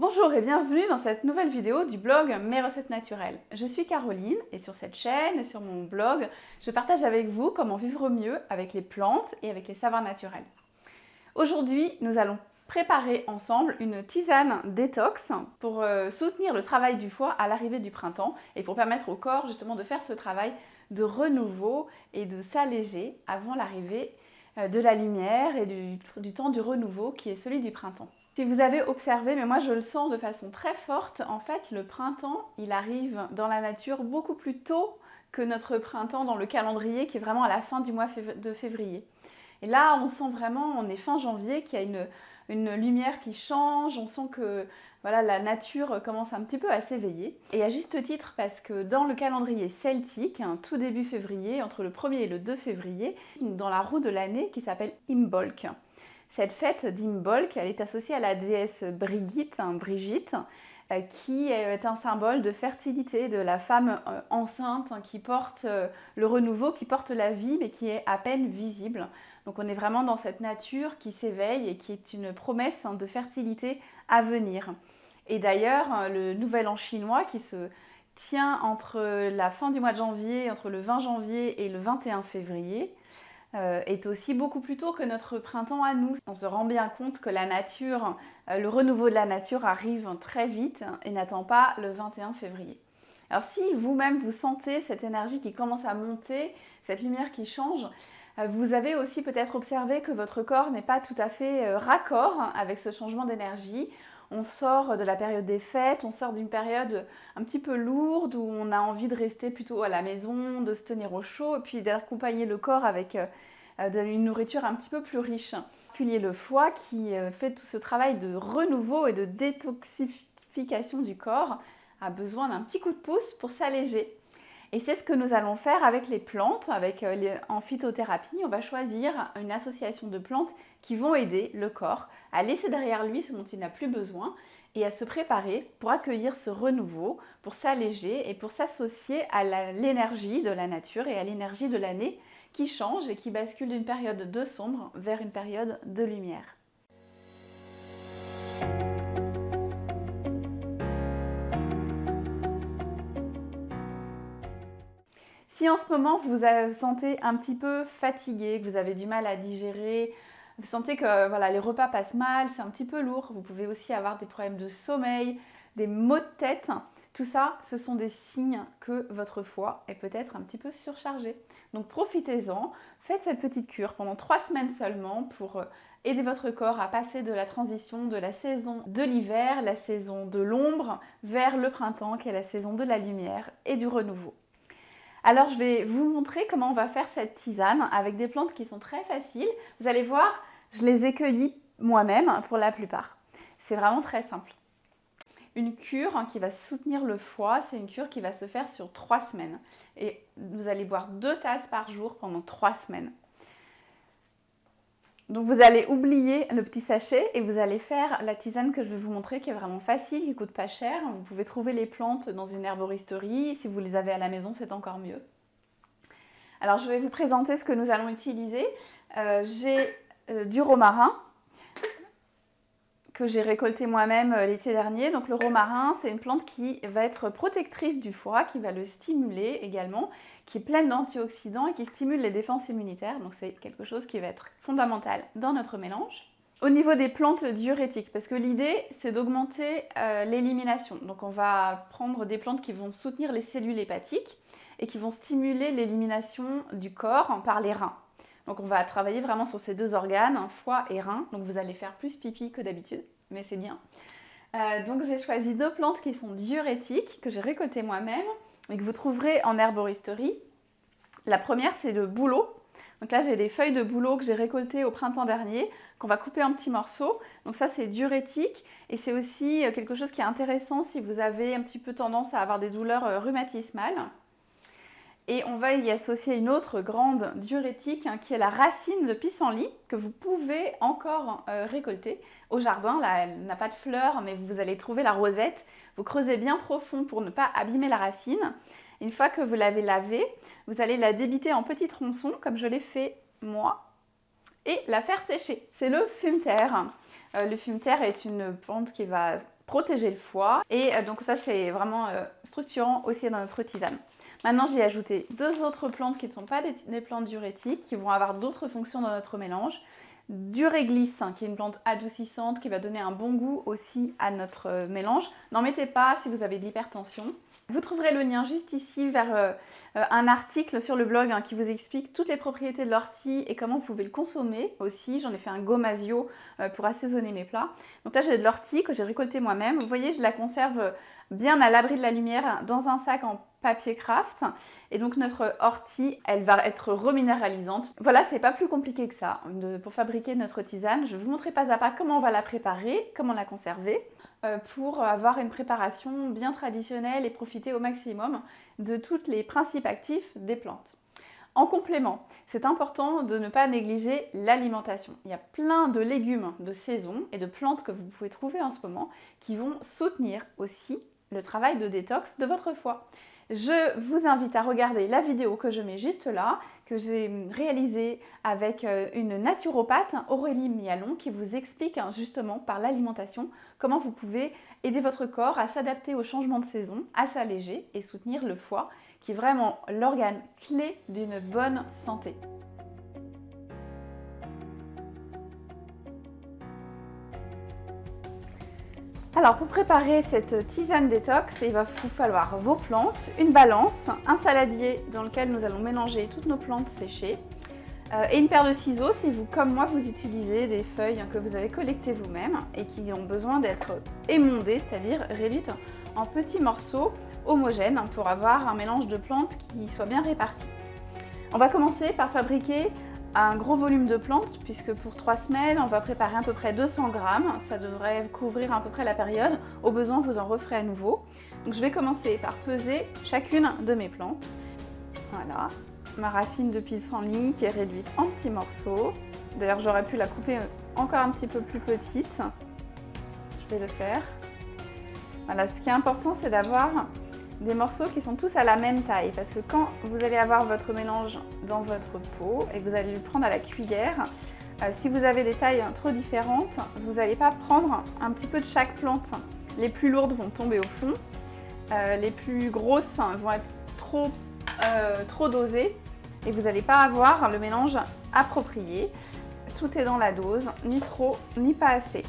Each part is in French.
Bonjour et bienvenue dans cette nouvelle vidéo du blog Mes recettes naturelles. Je suis Caroline et sur cette chaîne et sur mon blog, je partage avec vous comment vivre mieux avec les plantes et avec les saveurs naturels. Aujourd'hui, nous allons préparer ensemble une tisane détox pour euh, soutenir le travail du foie à l'arrivée du printemps et pour permettre au corps justement de faire ce travail de renouveau et de s'alléger avant l'arrivée euh, de la lumière et du, temps du renouveau qui est celui du printemps. Si vous avez observé, mais moi je le sens de façon très forte, en fait le printemps il arrive dans la nature beaucoup plus tôt que notre printemps dans le calendrier qui est vraiment à la fin du mois de février. Et là on sent vraiment, on est fin janvier, qu'il y a une, lumière qui change, on sent que voilà, la nature commence un petit peu à s'éveiller. Et à juste titre parce que dans le calendrier celtique, tout début février, entre le 1er et le 2 février, dans la roue de l'année qui s'appelle Imbolc. Cette fête d'Imbolc, elle est associée à la déesse Brigitte, hein, Brigitte, euh, qui est un symbole de fertilité, de la femme euh, enceinte hein, qui porte euh, le renouveau, qui porte la vie, mais qui est à peine visible. Donc on est vraiment dans cette nature qui s'éveille et qui est une promesse hein, de fertilité à venir. Et d'ailleurs, le nouvel an chinois qui se tient entre la fin du mois de janvier, entre le 20 janvier et le 21 février, est aussi beaucoup plus tôt que notre printemps à nous. On se rend bien compte que la nature, euh, le renouveau de la nature arrive très vite et n'attend pas le 21 février. Alors si vous-même vous sentez cette énergie qui commence à monter, cette lumière qui change, euh, vous avez aussi peut-être observé que votre corps n'est pas tout à fait euh, raccord avec ce changement d'énergie. On sort de la période des fêtes, on sort d'une période un petit peu lourde où on a envie de rester plutôt à la maison, de se tenir au chaud et puis d'accompagner le corps avec euh, une nourriture un petit peu plus riche. Puis le foie qui fait tout ce travail de renouveau et de détoxification du corps a besoin d'un petit coup de pouce pour s'alléger. Et c'est ce que nous allons faire avec les plantes, avec euh, en phytothérapie. On va choisir une association de plantes qui vont aider le corps à laisser derrière lui ce dont il n'a plus besoin et à se préparer pour accueillir ce renouveau, pour s'alléger et pour s'associer à l'énergie de la nature et à l'énergie de l'année qui change et qui bascule d'une période de sombre vers une période de lumière. Si en ce moment vous vous sentez un petit peu fatigué, que vous avez du mal à digérer, vous sentez que voilà, les repas passent mal, c'est un petit peu lourd, vous pouvez aussi avoir des problèmes de sommeil, des maux de tête. Tout ça, ce sont des signes que votre foie est peut-être un petit peu surchargé. Donc profitez-en, faites cette petite cure pendant trois semaines seulement pour euh, aider votre corps à passer de la transition de la saison de l'hiver, la saison de l'ombre, vers le printemps qui est la saison de la lumière et du renouveau. Alors je vais vous montrer comment on va faire cette tisane avec des plantes qui sont très faciles. Vous allez voir, je les ai cueillies moi-même pour la plupart. C'est vraiment très simple. Une cure qui va soutenir le foie, c'est une cure qui va se faire sur trois semaines. Et vous allez boire deux tasses par jour pendant trois semaines. Donc vous allez oublier le petit sachet et vous allez faire la tisane que je vais vous montrer qui est vraiment facile, qui coûte pas cher. Vous pouvez trouver les plantes dans une herboristerie. Si vous les avez à la maison, c'est encore mieux. Alors je vais vous présenter ce que nous allons utiliser. Euh, j'ai euh, du romarin que j'ai récolté moi-même euh, l'été dernier. Donc le romarin, c'est une plante qui va être protectrice du foie, qui va le stimuler également, qui est pleine d'antioxydants et qui stimule les défenses immunitaires. Donc c'est quelque chose qui va être fondamental dans notre mélange. Au niveau des plantes diurétiques, parce que l'idée c'est d'augmenter euh, l'élimination. Donc on va prendre des plantes qui vont soutenir les cellules hépatiques et qui vont stimuler l'élimination du corps par les reins. Donc on va travailler vraiment sur ces deux organes, foie et rein. Donc vous allez faire plus pipi que d'habitude, mais c'est bien. Euh, donc j'ai choisi deux plantes qui sont diurétiques, que j'ai récoltées moi-même et que vous trouverez en herboristerie. La première c'est le bouleau. Donc là j'ai des feuilles de bouleau que j'ai récoltées au printemps dernier, qu'on va couper en petits morceaux. Donc ça c'est diurétique et c'est aussi euh, quelque chose qui est intéressant si vous avez un petit peu tendance à avoir des douleurs euh, rhumatismales. Et on va y associer une autre grande diurétique hein, qui est la racine de pissenlit que vous pouvez encore euh, récolter au jardin. Là, elle n'a pas de fleurs, mais vous allez trouver la rosette. Vous creusez bien profond pour ne pas abîmer la racine. Une fois que vous l'avez lavée, vous allez la débiter en petits tronçons, comme je l'ai fait moi, et la faire sécher. C'est le fumeterre. Euh, le fumeterre est une plante qui va protéger le foie. Et euh, donc ça, c'est vraiment structurant aussi dans notre tisane. Maintenant, j'ai ajouté deux autres plantes qui ne sont pas des, plantes diurétiques, qui vont avoir d'autres fonctions dans notre mélange. Du réglisse, hein, qui est une plante adoucissante, qui va donner un bon goût aussi à notre mélange. N'en mettez pas si vous avez de l'hypertension. Vous trouverez le lien juste ici vers euh, euh, un article sur le blog hein, qui vous explique toutes les propriétés de l'ortie et comment vous pouvez le consommer aussi. J'en ai fait un gomasio euh, pour assaisonner mes plats. Donc là j'ai de l'ortie que j'ai récolté moi-même. Vous voyez je la conserve bien à l'abri de la lumière dans un sac en papier craft. Et donc notre ortie, elle va être reminéralisante. Voilà, c'est pas plus compliqué que ça pour fabriquer notre tisane. Je vais vous montrer pas à pas comment on va la préparer, comment la conserver. Euh, pour avoir une préparation bien traditionnelle et profiter au maximum de tous les principes actifs des plantes. En complément, c'est important de ne pas négliger l'alimentation. Il y a plein de légumes de saison et de plantes que vous pouvez trouver en ce moment qui vont soutenir aussi le travail de détox de votre foie. Je vous invite à regarder la vidéo que je mets juste là, que j'ai réalisée avec euh, une naturopathe, Aurélie Mialon, qui vous explique hein, justement par l'alimentation comment vous pouvez aider votre corps à s'adapter au changement de saison, à s'alléger et soutenir le foie, qui est vraiment l'organe clé d'une bonne santé. Alors pour préparer cette tisane détox, il va vous falloir vos plantes, une balance, un saladier dans lequel nous allons mélanger toutes nos plantes séchées euh, et une paire de ciseaux si vous, comme moi, vous utilisez des feuilles que vous avez collectées vous-même et qui ont besoin d'être émondées, c'est-à-dire réduites en petits morceaux homogènes pour avoir un mélange de plantes qui soit bien réparti. On va commencer par fabriquer un gros volume de plantes puisque pour trois semaines on va préparer à peu près 200 grammes. Ça devrait couvrir à peu près la période. Au besoin vous en referez à nouveau. Donc je vais commencer par peser chacune de mes plantes. Voilà. Ma racine de pissenlit qui est réduite en petits morceaux. D'ailleurs j'aurais pu la couper encore un petit peu plus petite. Je vais le faire. Voilà. Ce qui est important c'est d'avoir des morceaux qui sont tous à la même taille parce que quand vous allez avoir votre mélange dans votre pot et que vous allez le prendre à la cuillère, euh, si vous avez des tailles trop différentes, vous n'allez pas prendre un petit peu de chaque plante. Les plus lourdes vont tomber au fond, euh, les plus grosses vont être euh, trop dosées et vous n'allez pas avoir le mélange approprié. Tout est dans la dose, ni trop ni pas assez.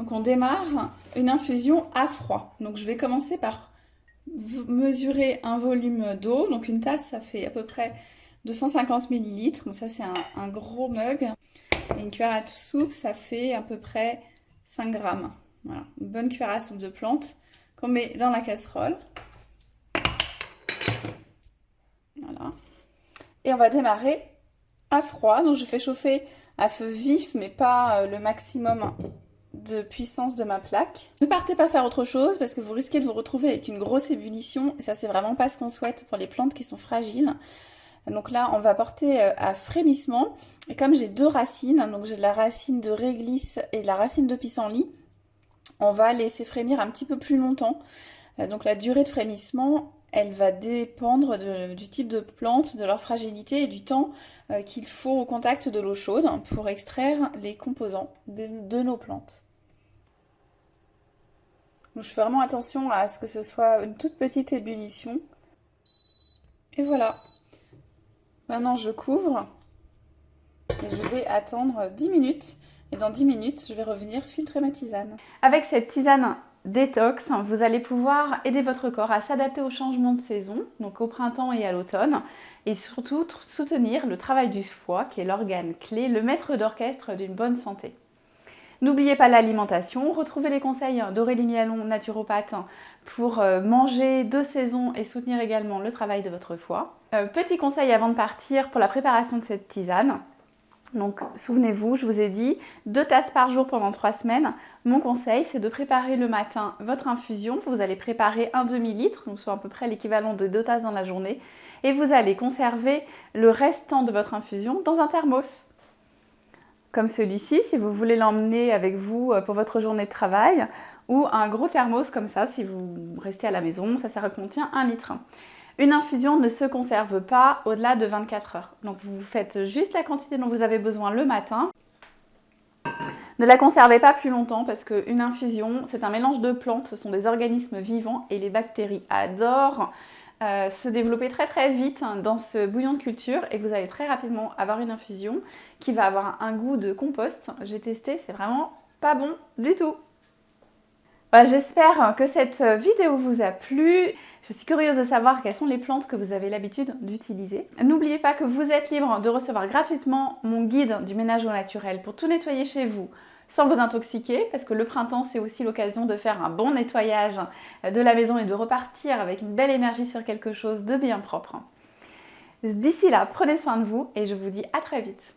Donc on démarre une infusion à froid. Donc je vais commencer par mesurer un volume d'eau. Donc une tasse, ça fait à peu près 250 ml. Donc ça c'est un, gros mug. Et une cuillère à soupe, ça fait à peu près 5 grammes. Voilà, une bonne cuillère à soupe de plantes qu'on met dans la casserole. Voilà. Et on va démarrer à froid. Donc je fais chauffer à feu vif, mais pas euh, le maximum de puissance de ma plaque. Ne partez pas faire autre chose parce que vous risquez de vous retrouver avec une grosse ébullition et ça c'est vraiment pas ce qu'on souhaite pour les plantes qui sont fragiles. Donc là, on va porter euh, à frémissement. Et comme j'ai deux racines, donc j'ai la racine de réglisse et la racine de pissenlit, on va laisser frémir un petit peu plus longtemps. Euh, donc la durée de frémissement, elle va dépendre du type de plante, de leur fragilité et du temps euh, qu'il faut au contact de l'eau chaude pour extraire les composants de, nos plantes. je fais vraiment attention à ce que ce soit une toute petite ébullition. Et voilà. Maintenant je couvre et je vais attendre 10 minutes Et dans 10 minutes, je vais revenir filtrer ma tisane. Avec cette tisane détox, vous allez pouvoir aider votre corps à s'adapter au changement de saison, donc au printemps et à l'automne, et surtout soutenir le travail du foie, qui est l'organe clé, le maître d'orchestre d'une bonne santé. N'oubliez pas l'alimentation, retrouvez les conseils d'Aurélie Mialon, naturopathe, pour euh, manger de saison et soutenir également le travail de votre foie. Euh, petit conseil avant de partir pour la préparation de cette tisane. Donc souvenez-vous, je vous ai dit deux tasses par jour pendant trois semaines. Mon conseil, c'est de préparer le matin votre infusion. Vous allez préparer un demi-litre, donc soit à peu près l'équivalent de deux tasses dans la journée. Et vous allez conserver le restant de votre infusion dans un thermos comme celui-ci si vous voulez l'emmener avec vous euh, pour votre journée de travail ou un gros thermos comme ça si vous restez à la maison, ça, ça contient un litre. Une infusion ne se conserve pas au-delà de 24 heures. Donc vous faites juste la quantité dont vous avez besoin le matin. Ne la conservez pas plus longtemps parce qu'une infusion, c'est un mélange de plantes, ce sont des organismes vivants et les bactéries adorent euh, se développer très très vite dans ce bouillon de culture et vous allez très rapidement avoir une infusion qui va avoir un goût de compost. J'ai testé, c'est vraiment pas bon du tout. J'espère que cette vidéo vous a plu. Je suis curieuse de savoir quelles sont les plantes que vous avez l'habitude d'utiliser. N'oubliez pas que vous êtes libre de recevoir gratuitement mon guide du ménage au naturel pour tout nettoyer chez vous, sans vous intoxiquer, parce que le printemps, c'est aussi l'occasion de faire un bon nettoyage de la maison et de repartir avec une belle énergie sur quelque chose de bien propre. D'ici là, prenez soin de vous et je vous dis à très vite.